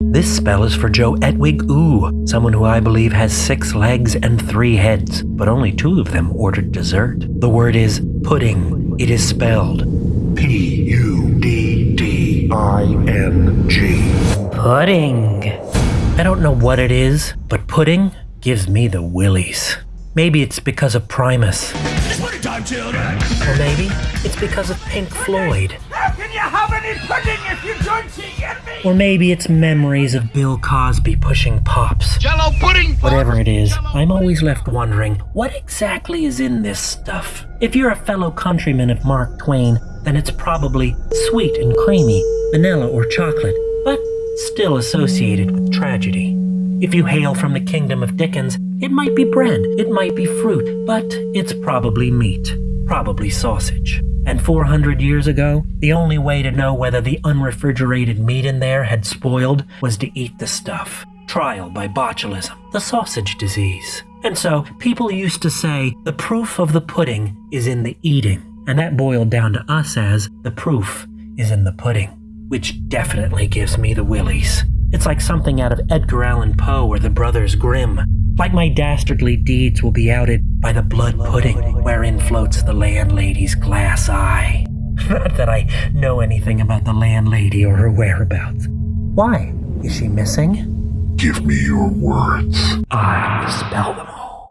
This spell is for Joe Etwig Ooh, someone who I believe has six legs and three heads, but only two of them ordered dessert. The word is pudding. It is spelled P U D D I N G. pudding. I don't know what it is, but pudding gives me the willies. Maybe it's because of Primus. It's party time, children! Or maybe it's because of Pink Floyd. How can you have any pudding if you don't get me? Or maybe it's memories of Bill Cosby pushing pops. Jello pudding! Whatever it is, I'm always left wondering what exactly is in this stuff. If you're a fellow countryman of Mark Twain, then it's probably sweet and creamy, vanilla or chocolate, but still associated with tragedy. If you hail from the kingdom of Dickens, it might be bread, it might be fruit, but it's probably meat, probably sausage. And 400 years ago, the only way to know whether the unrefrigerated meat in there had spoiled was to eat the stuff. Trial by botulism, the sausage disease. And so, people used to say, the proof of the pudding is in the eating. And that boiled down to us as, the proof is in the pudding. Which definitely gives me the willies. It's like something out of Edgar Allan Poe or the Brothers Grimm. Like my dastardly deeds will be outed by the blood pudding wherein floats the landlady's glass eye. Not that I know anything about the landlady or her whereabouts. Why? Is she missing? Give me your words. I spell them